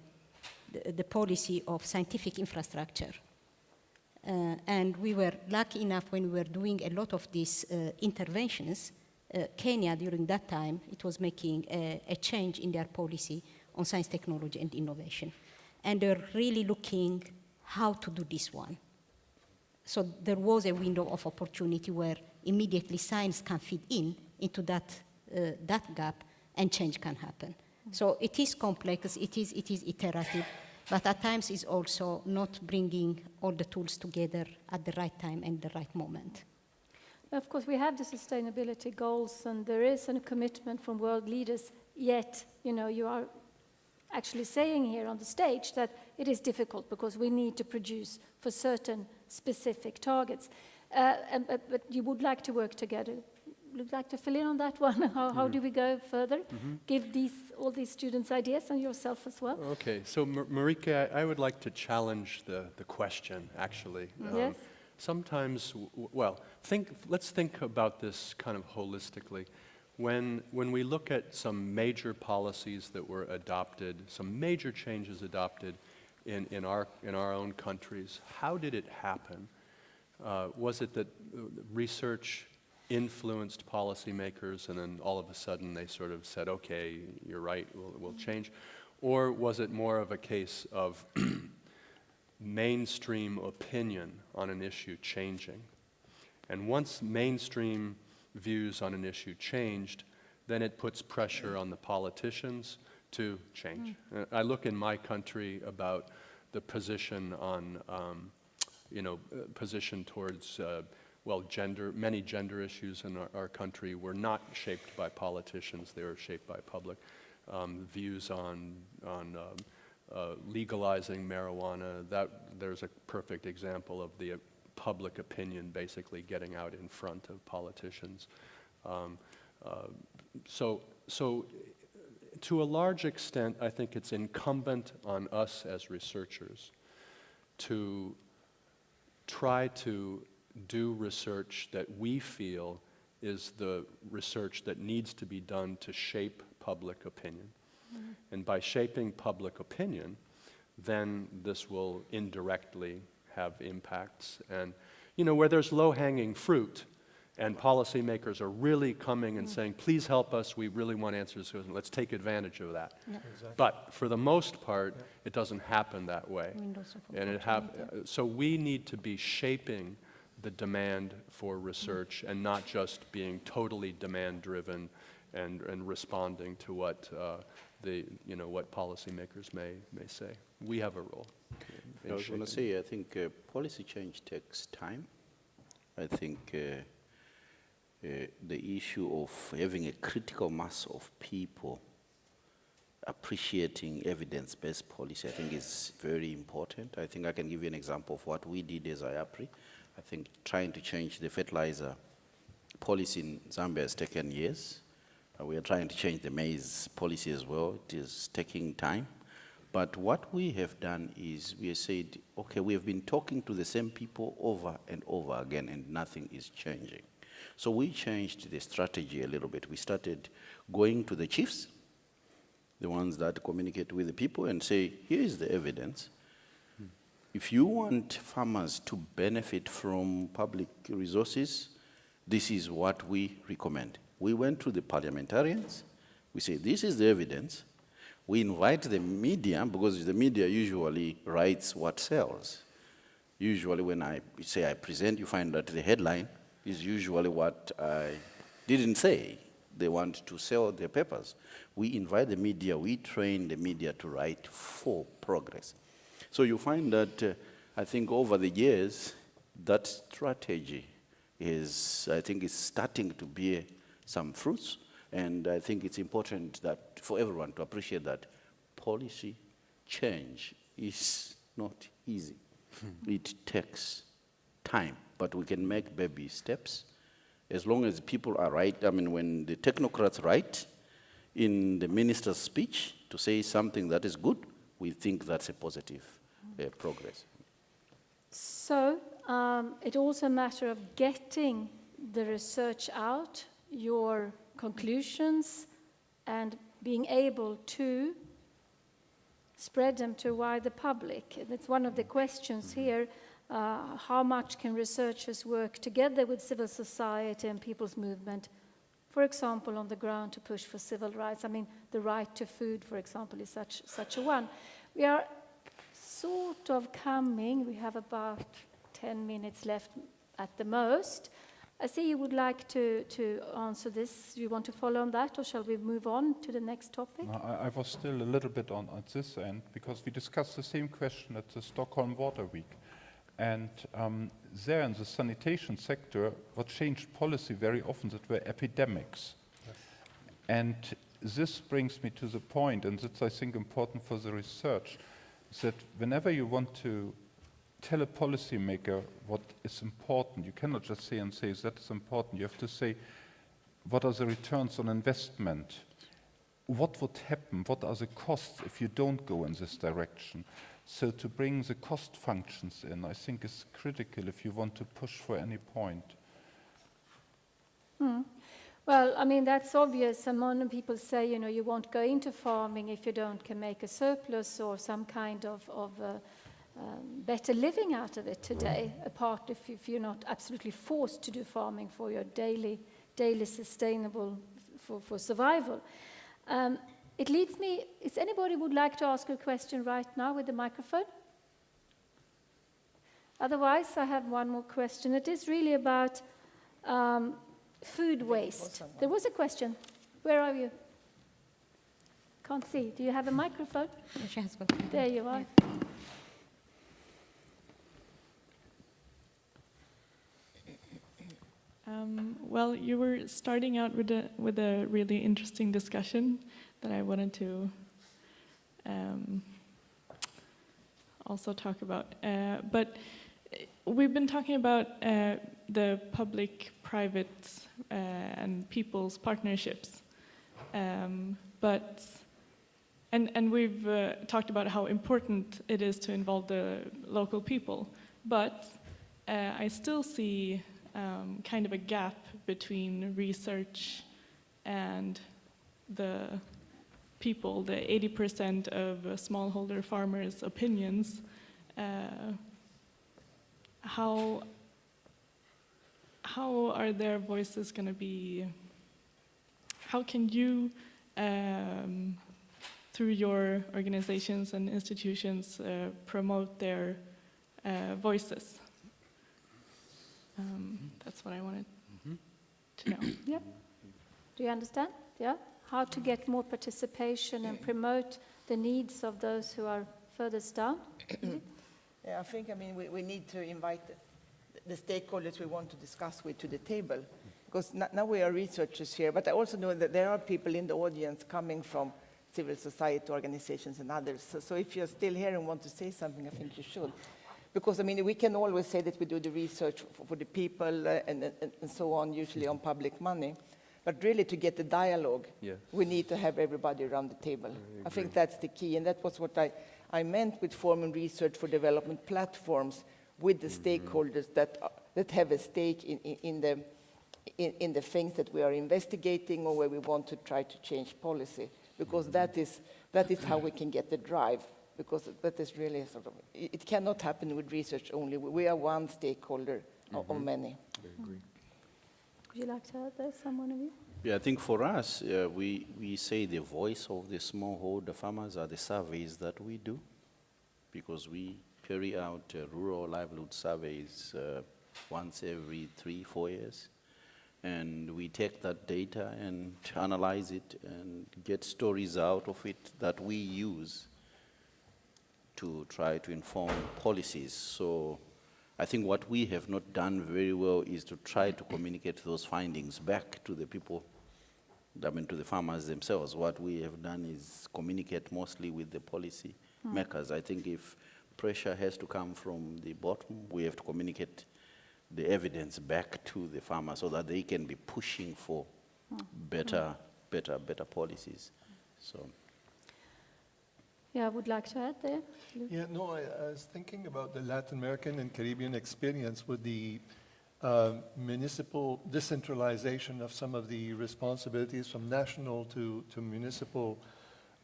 the, policy of scientific infrastructure. Uh, and we were lucky enough when we were doing a lot of these uh, interventions. Uh, Kenya, during that time, it was making a, a, change in their policy on science, technology, and innovation. And they're really looking how to do this one. So there was a window of opportunity where immediately science can fit in into that, uh, that gap and change can happen. So it is complex, it is, it is iterative, but at times it's also not bringing all the tools together at the right time and the right moment. Of course, we have the sustainability goals, and there is a commitment from world leaders. Yet, you know, you are actually saying here on the stage that it is difficult because we need to produce for certain specific targets. Uh, and, but, but, you would like to work together. Would like to fill in on that [laughs] one? how, how mm. do we go further? Mm -hmm. Give these all these students ideas and yourself as well. Okay, so Marika, I, I, would like to challenge the, the question actually. Um, yes. Sometimes, well, think, let's think about this kind of holistically. When, when we look at some major policies that were adopted, some major changes adopted in, in, our, in our own countries, how did it happen? Uh, was it that uh, research influenced policymakers and then all of a sudden they sort of said, okay, you're right, we'll, we'll change? Or was it more of a case of [clears throat] mainstream opinion on an issue changing? And once mainstream views on an issue changed, then it puts pressure on the politicians to change. Mm. I look in my country about the position on, um, you know, uh, position towards, uh, well, gender, many gender issues in our, our, country were not shaped by politicians, they were shaped by public. Um, views on, on um, uh, legalizing marijuana, that, there's a perfect example of the public opinion basically getting out in front of politicians. Um, uh, so, so to a large extent, I think it's incumbent on us as researchers to try to do research that we feel is the research that needs to be done to shape public opinion. Mm -hmm. And by shaping public opinion, then this will indirectly have impacts. And, you know, where there's low-hanging fruit, and policymakers are really coming and mm. saying, please help us, we really want answers, let's take advantage of that. Yeah. Exactly. But for the most part, yeah. it doesn't happen that way. And it hap so we need to be shaping the demand for research and not just being totally demand-driven and, and responding to what uh, the, you know, what policymakers may, may say. We have a role. I was going to say, I think uh, policy change takes time. I think uh, uh, the issue of having a critical mass of people appreciating evidence-based policy, I think is very important. I think I can give you an example of what we did as IAPRI. I think trying to change the fertilizer policy in Zambia has taken years. Uh, we are trying to change the maize policy as well. It is taking time. But what we have done is we have said, okay, we have been talking to the same people over and over again, and nothing is changing. So we changed the strategy a little bit. We started going to the chiefs, the ones that communicate with the people, and say, here is the evidence. If you want farmers to benefit from public resources, this is what we recommend. We went to the parliamentarians. We say, this is the evidence. We invite the media, because the media usually writes what sells. Usually when I say I present, you find that the headline is usually what I didn't say. They want to sell their papers. We invite the media, we train the media to write for progress. So you find that, uh, I think over the years, that strategy is, I think, is starting to bear some fruits. And I think it's important that for everyone to appreciate that policy change is not easy. it takes time, but we can make baby steps as long as people are right. I mean, when the technocrats write in the minister's speech to say something that is good, we think that's a positive progress. So um, it's also a matter of getting the research out, your conclusions, and being able to spread them to a wider public. That's one of the questions here. Uh, how much can researchers work together with civil society and people's movement, for example, on the ground to push for civil rights? I mean, the right to food, for example, is such, such a one. We are sort of coming, we have about 10 minutes left at the most. I see you would like to, to answer this. Do you want to follow on that, or shall we move on to the next topic? No, I, I was still a little bit on at this end because we discussed the same question at the Stockholm Water Week. And um, there in the sanitation sector, what changed policy very often that were epidemics. And this brings me to the point, and that's I think important for the research, that whenever you want to tell a policymaker what is important, you cannot just say and say that is important. You have to say what are the returns on investment? What would happen? What are the costs if you don't go in this direction? So to bring the cost functions in, I think is critical if you want to push for any point. Hmm. Well, I mean, that's obvious. And people say, you know, you won't go into farming if you don't can make a surplus or some kind of, of uh, um, better living out of it today, apart if, if you're not absolutely forced to do farming for your daily, daily sustainable, for, for survival. Um, it leads me, is anybody would like to ask a question right now with the microphone? Otherwise, I have one more question. It is really about um, food waste. There was a question. Where are you? Can't see. Do you have a microphone? She has got There you are. Um, well, you were starting out with a with a really interesting discussion that I wanted to um, also talk about. Uh, but we've been talking about uh, the public-private uh, and people's partnerships, um, but and and we've uh, talked about how important it is to involve the local people, but uh, I still see um, kind of a gap between research and the people, the 80% of smallholder farmers' opinions. Uh, how, how are their voices going to be, how can you, um, through your organizations and institutions, uh, promote their uh, voices? Um, that's what I wanted to know. [coughs] Yeah. Do you understand? Yeah. How to get more participation and promote the needs of those who are furthest down? [coughs] Yeah, I think, I mean, we, we need to invite the, stakeholders we want to discuss with to the table. Because now we are researchers here, but I also know that there are people in the audience coming from civil society organizations and others. So, so if you're still here and want to say something, I think you should. Because, I mean, we can always say that we do the research for, for the people uh, and, and, and so on, usually on public money. But really, to get the dialogue, Yeah. we need to have everybody around the table. I, think that's the key, and that was what I, I meant with forming research for development platforms with the stakeholders that, uh, that have a stake in, in, in the, in, in the things that we are investigating or where we want to try to change policy, because that is, that is how we can get the drive, because that is really sort of, it, it cannot happen with research only. We are one stakeholder of, of many. Would you like to add there, someone of you? Yeah, I think for us, uh, we, we say the voice of the smallholder farmers are the surveys that we do, because we carry out uh, rural livelihood surveys uh, once every three, four years. And we take that data and analyze it and get stories out of it that we use to try to inform policies. So I think what we have not done very well is to try to communicate those findings back to the people, I mean, to the farmers themselves. What we have done is communicate mostly with the policy makers. I think if pressure has to come from the bottom, we have to communicate the evidence back to the farmer so that they can be pushing for better, better, better policies. So. Yeah, I would like to add there. Yeah, no, I, I was thinking about the Latin American and Caribbean experience with the uh, municipal decentralization of some of the responsibilities from national to, to municipal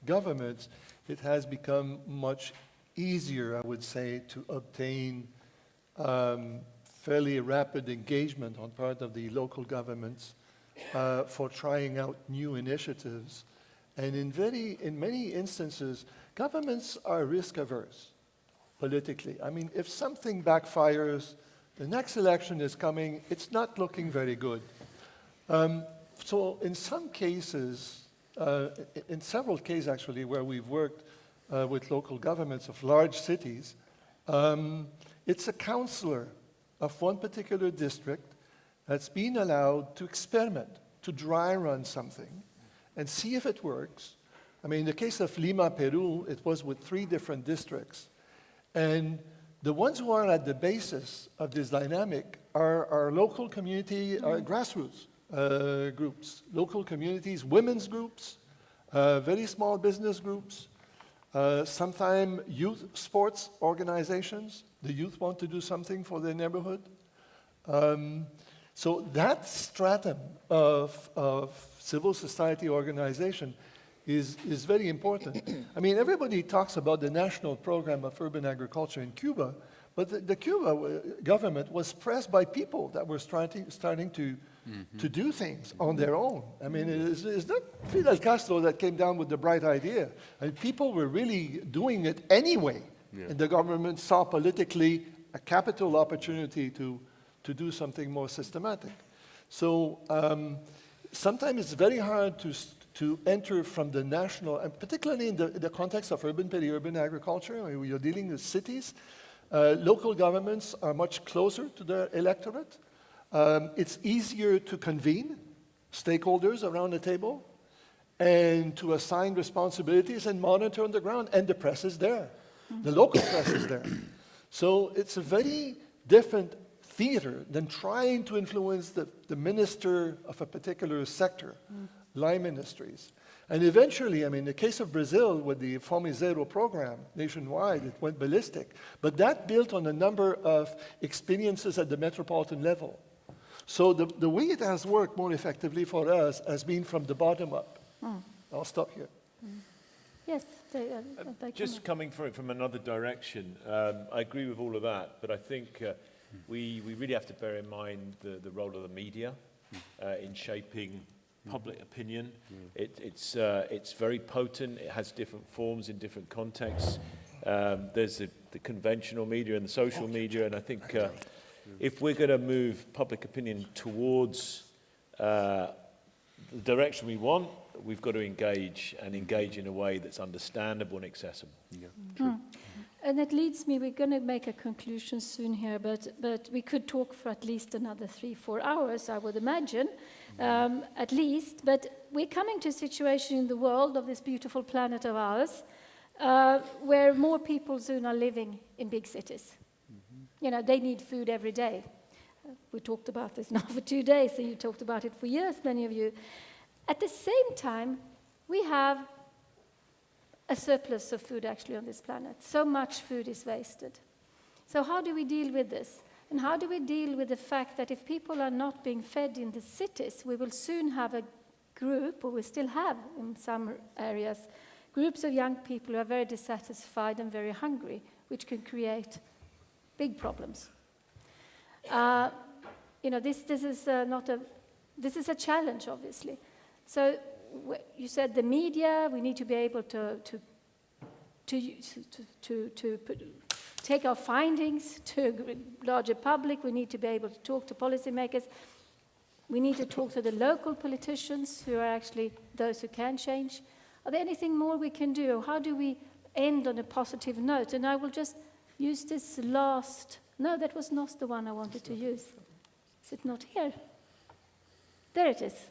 governments. It has become much easier, I would say, to obtain um, fairly rapid engagement on part of the local governments uh, for trying out new initiatives. And in, very, in many instances, governments are risk averse politically. I mean, if something backfires, the next election is coming, it's not looking very good. Um, so in some cases, uh, in several cases actually, where we've worked uh, with local governments of large cities, um, it's a councillor of one particular district that's been allowed to experiment, to dry run something, and see if it works. I mean, in the case of Lima, Peru, it was with three different districts. And the ones who are at the basis of this dynamic are, are local community, uh, grassroots uh, groups, local communities, women's groups, uh, very small business groups, uh, sometimes youth sports organizations. The youth want to do something for their neighborhood. Um, so that stratum of, of civil society organization is, is very important. I mean, everybody talks about the national program of urban agriculture in Cuba, but the, the Cuba uh, government was pressed by people that were starting, starting to, to do things on their own. I mean, it is, it's not Fidel Castro that came down with the bright idea. I mean, people were really doing it anyway. And the government saw politically a capital opportunity to, to do something more systematic. So um, sometimes it's very hard to, to enter from the national, and particularly in the, the context of urban peri-urban agriculture, where you're dealing with cities, uh, local governments are much closer to their electorate. Um, it's easier to convene stakeholders around the table and to assign responsibilities and monitor on the ground, and the press is there. The local [coughs] press is there. So it's a very different theater than trying to influence the, the minister of a particular sector, line ministries. And eventually, I mean, the case of Brazil with the Fome Zero program nationwide, it went ballistic. But that built on a number of experiences at the metropolitan level. So the, the way it has worked more effectively for us has been from the bottom up. I'll stop here. Yes, they, uh, they Just can- coming from from another direction, um, I agree with all of that, but I think uh, we, we really have to bear in mind the, the role of the media uh, in shaping public opinion. It, it's, uh, it's very potent, it has different forms in different contexts. Um, there's the, the conventional media and the social media, and I think uh, if we're going to move public opinion towards uh, the direction we want, we've got to engage and engage in a way that's understandable and accessible. True. And it leads me, we're going to make a conclusion soon here, but, but we could talk for at least another three, four hours, I would imagine, um, at least. But we're coming to a situation in the world of this beautiful planet of ours uh, where more people soon are living in big cities. You know, they need food every day. We talked about this [laughs] now for two days, and you talked about it for years, many of you. At the same time, we have a surplus of food actually on this planet. So much food is wasted. So, how do we deal with this? And how do we deal with the fact that if people are not being fed in the cities, we will soon have a group, or we still have in some areas, groups of young people who are very dissatisfied and very hungry, which can create big problems. Uh, you know, this, this is uh, not a, this is a challenge, obviously. So you said the media, we need to be able to, to, to, to, to, put, take our findings to a larger public. We need to be able to talk to policymakers. We need to talk to the local politicians who are actually those who can change. Are there anything more we can do? How do we end on a positive note? And I will just use this last. No, that was not the one I wanted to use. Is it not here? There it is.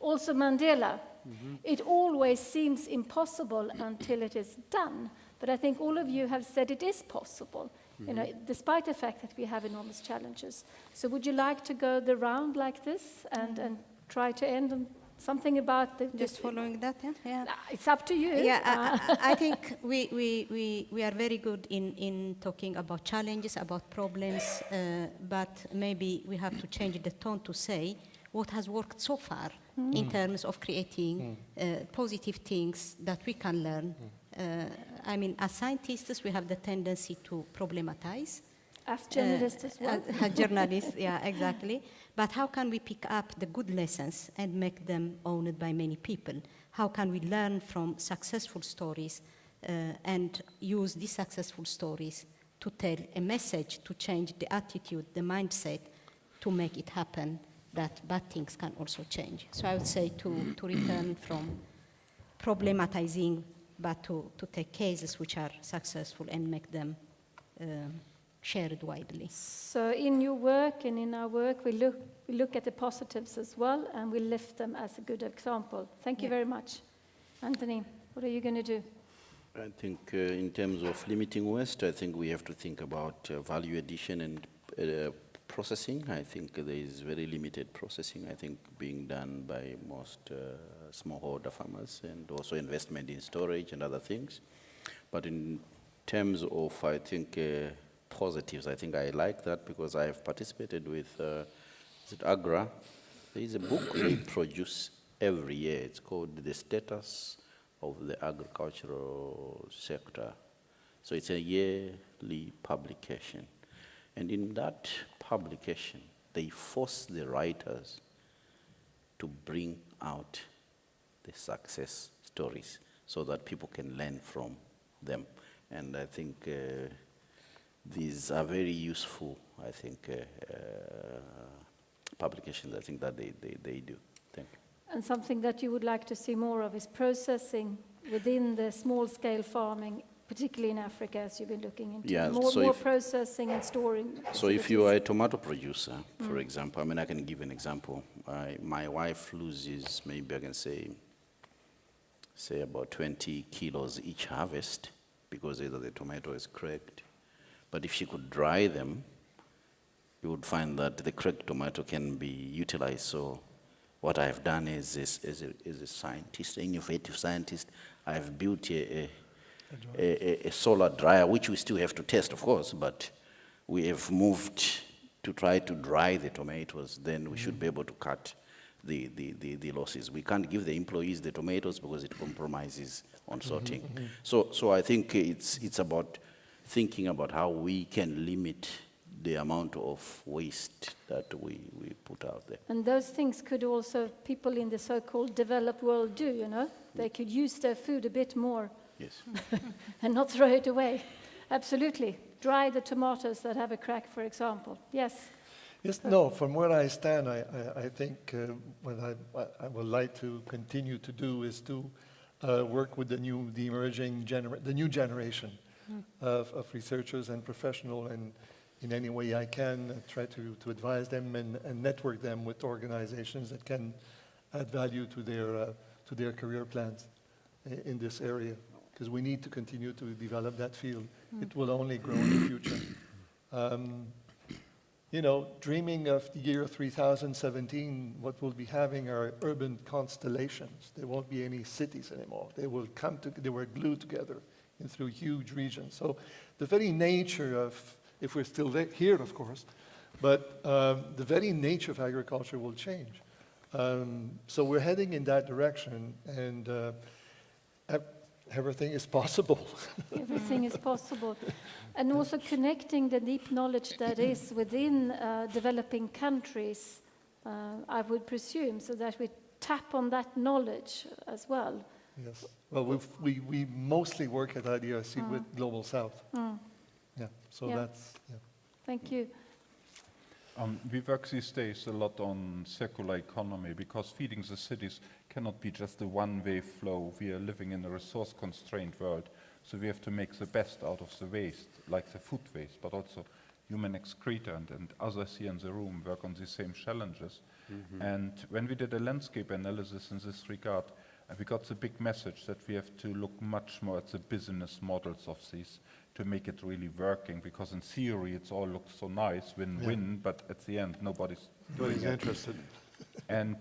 Also, Mandela. Mm -hmm. It always seems impossible until it is done. But I think all of you have said it is possible, mm -hmm. you know, mm-hmm. despite the fact that we have enormous challenges. So would you like to go the round like this and, and try to end on something about the... Just following that, yeah? yeah. It's up to you. Yeah, I, I, think we, we, we, we are very good in, in talking about challenges, about problems, uh, but maybe we have to change the tone to say what has worked so far mm. in terms of creating mm. uh, positive things that we can learn. Mm. Uh, I mean, as scientists, we have the tendency to problematize. As journalists as well. As, as journalists, yeah, exactly. But how can we pick up the good lessons and make them owned by many people? How can we learn from successful stories uh, and use these successful stories to tell a message, to change the attitude, the mindset, to make it happen that bad things can also change. So I would say to, to return from problematizing, but to, to take cases which are successful and make them uh, shared widely. So in your work and in our work, we look, we look at the positives as well, and we lift them as a good example. Thank you yeah. very much. Anthony, what are you going to do? I think uh, in terms of limiting waste, I think we have to think about uh, value addition and uh, processing, I think there is very limited processing, I think, being done by most uh, smallholder farmers and also investment in storage and other things. But in terms of, I think, uh, positives, I think I like that because I have participated with, uh, is it AGRA? There is a book they [clears throat] produce every year. It's called The Status of the Agricultural Sector. So it's a yearly publication. And in that publication, they force the writers to bring out the success stories so that people can learn from them. And I think uh, these are very useful, I think, uh, uh, publications, I think that they, they, they do. Thank you. And something that you would like to see more of is processing within the small-scale farming particularly in Africa, as you've been looking into yeah, more, so more processing and storing. So if you are a tomato producer, for mm. example, I mean, I can give an example. I, my wife loses, maybe I can say, say about 20 kilos each harvest because either the tomato is cracked. But if you could dry them, you would find that the cracked tomato can be utilized. So what I've done is, is, is, a, is a scientist, innovative scientist, I've built a, a a, a, solar dryer, which we still have to test, of course, but we have moved to try to dry the tomatoes, then we should be able to cut the, the, the, the, losses. We can't give the employees the tomatoes because it compromises on sorting. Mm -hmm. So, so I think it's, it's about thinking about how we can limit the amount of waste that we, we put out there. And those things could also people in the so-called developed world do, you know? They could use their food a bit more Yes. [laughs] and not throw it away. Absolutely. Dry the tomatoes that have a crack, for example. Yes. Yes, no, from where I stand, I, I, I think uh, what I, I, would like to continue to do is to uh, work with the new, the emerging, genera the new generation mm. of, of, researchers and professionals, and in any way I can uh, try to, to advise them and, and, network them with organizations that can add value to their, uh, to their career plans in this area because we need to continue to develop that field. Mm. It will only grow in the future. Um, you know, dreaming of the year 3017, what we'll be having are urban constellations. There won't be any cities anymore. They will come to, they were glued together in through huge regions. So the very nature of, if we're still here, of course, but um, the very nature of agriculture will change. Um, so we're heading in that direction, and uh, everything is possible. [laughs] Everything is possible. And also connecting the deep knowledge that is within uh, developing countries, uh, I would presume, so that we tap on that knowledge as well. Yes. Well, we've, we we mostly work at IDRC with Global South. Mm, Yeah. So Yeah. that's yeah. Thank you. Um, we work these days a lot on circular economy because feeding the cities cannot be just a one-way flow. We are living in a resource-constrained world, so we have to make the best out of the waste, like the food waste, but also human excreta and, and others here in the room work on the same challenges. And when we did a landscape analysis in this regard, uh, we got the big message that we have to look much more at the business models of these to make it really working, because in theory it's all looks so nice, win-win, but at the end nobody's doing Nobody's interested. And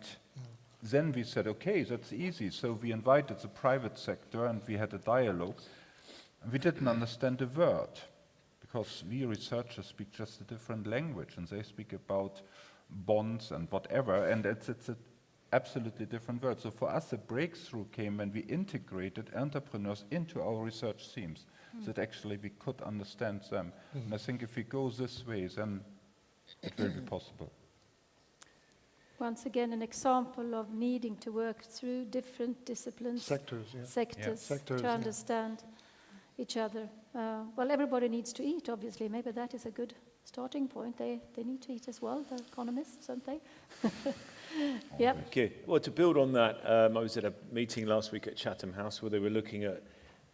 then we said, okay, that's easy. So we invited the private sector and we had a dialogue. And we didn't understand a word because we researchers speak just a different language and they speak about bonds and whatever. And it's, it's an absolutely different word. So for us, the breakthrough came when we integrated entrepreneurs into our research themes that actually we could understand them. And I think if we go this way, then it will be possible. Once again, an example of needing to work through different disciplines, Sectors, yeah. sectors, Sectors, to yeah. understand each other. Uh, well, everybody needs to eat, obviously. Maybe that is a good starting point. They, they need to eat as well, the economists, don't they? [laughs] yep. Okay. Well, to build on that, um, I was at a meeting last week at Chatham House where they were looking at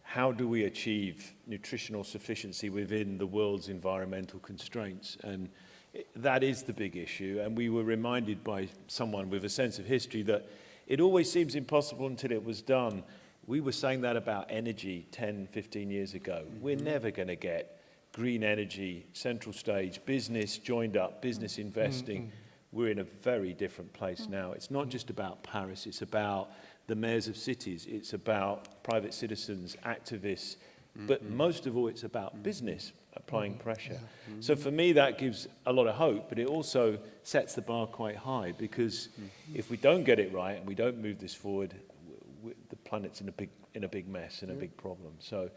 how do we achieve nutritional sufficiency within the world's environmental constraints. And it, that is the big issue. And we were reminded by someone with a sense of history that it always seems impossible until it was done. We were saying that about energy 10, 15 years ago. We're never going to get green energy, central stage, business joined up, business mm-hmm. investing. Mm-hmm. We're in a very different place mm-hmm. now. It's not just about Paris, it's about the mayors of cities, it's about private citizens, activists, but most of all, it's about business applying pressure. So for me, that gives a lot of hope, but it also sets the bar quite high because if we don't get it right and we don't move this forward, w- w- the planet's in a big in a big mess and a big problem. So,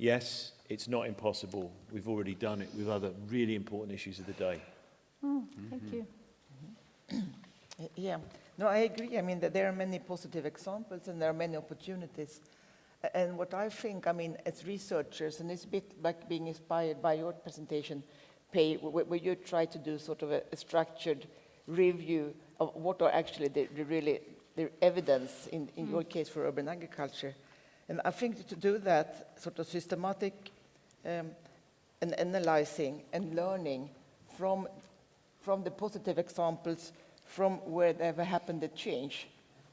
yes, it's not impossible. We've already done it with other really important issues of the day. Mm, Thank you. [clears throat] Yeah, no, I agree. I mean, that there are many positive examples and there are many opportunities. And what I think, I mean, as researchers, and it's a bit like being inspired by your presentation, Pei, wh- wh- where you try to do sort of a, a structured review of what are actually the, the really the evidence in, in your case for urban agriculture. And I think to do that sort of systematic um, and analyzing and learning from from the positive examples from where there happened a change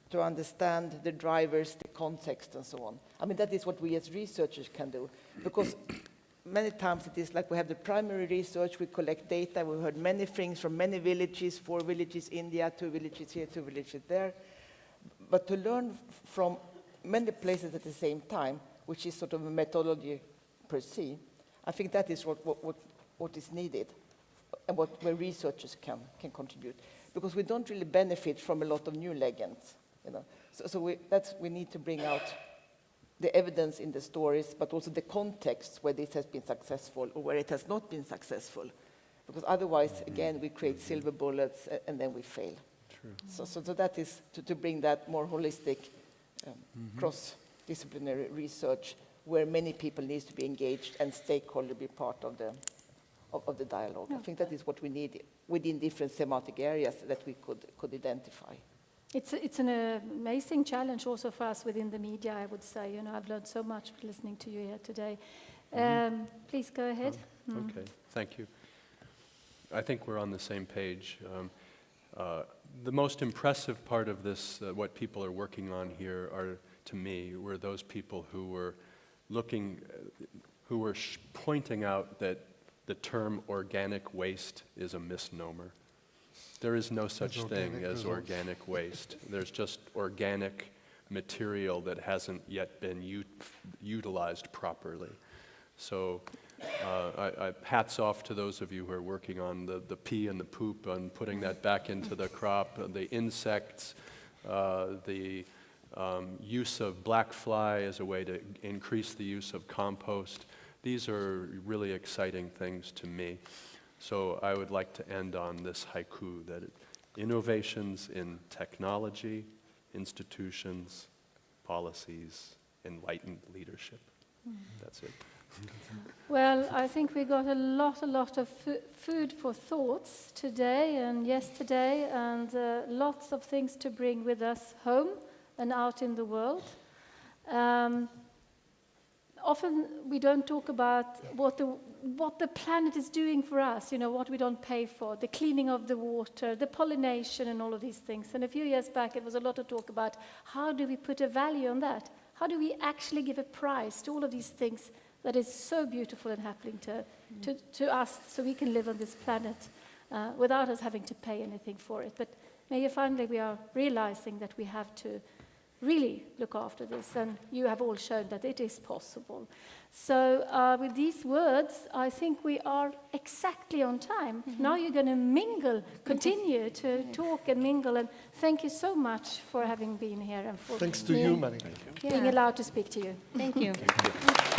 to understand the drivers, the context, and so on. I mean, that is what we as researchers can do. Because [coughs] many times it is like we have the primary research, we collect data, we heard many things from many villages, four villages, India, two villages here, two villages there. But to learn from many places at the same time, which is sort of a methodology per se, I think that is what, what, what, what is needed and what where researchers can, can contribute. Because we don't really benefit from a lot of new legends. You know? So, so we, that's, we need to bring out the evidence in the stories, but also the context where this has been successful or where it has not been successful. Because otherwise, mm-hmm. again, we create mm-hmm. silver bullets and then we fail. So, so, so that is to, to bring that more holistic, um, cross-disciplinary research where many people need to be engaged and stakeholder be part of the, of, of the dialogue. I think that is what we need within different thematic areas that we could, could identify. It's, it's an amazing challenge also for us within the media, I would say. You know, I've learned so much listening to you here today. Um, please go ahead. Mm. Okay, thank you. I think we're on the same page. Um, uh, The most impressive part of this, uh, what people are working on here are, to me, were those people who were looking, uh, who were sh- pointing out that the term organic waste is a misnomer. There is no such thing organic as results. organic waste. [laughs] There's just organic material that hasn't yet been utilized properly. So uh, I, I, hats off to those of you who are working on the, the pee and the poop and putting that back into the crop, uh, the insects, uh, the um, use of black fly as a way to increase the use of compost. These are really exciting things to me. So I would like to end on this haiku that it, innovations in technology, institutions, policies, enlightened leadership. That's it. Well, I think we got a lot, a lot of food for thoughts today and yesterday, and uh, lots of things to bring with us home and out in the world. Um, often we don't talk about what the, what the planet is doing for us, you know, what we don't pay for, the cleaning of the water, the pollination, and all of these things. And a few years back, it was a lot of talk about how do we put a value on that? How do we actually give a price to all of these things that is so beautiful and happening to, to, to us so we can live on this planet uh, without us having to pay anything for it? But maybe finally we are realizing that we have to really look after this, and you have all shown that it is possible. So, uh, with these words, I think we are exactly on time. Now you're going to mingle, [laughs] continue to talk and mingle, and thank you so much for having been here and for Thanks to being, you, Manika. being allowed to speak to you. Thank you. Thank you.